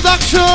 Production.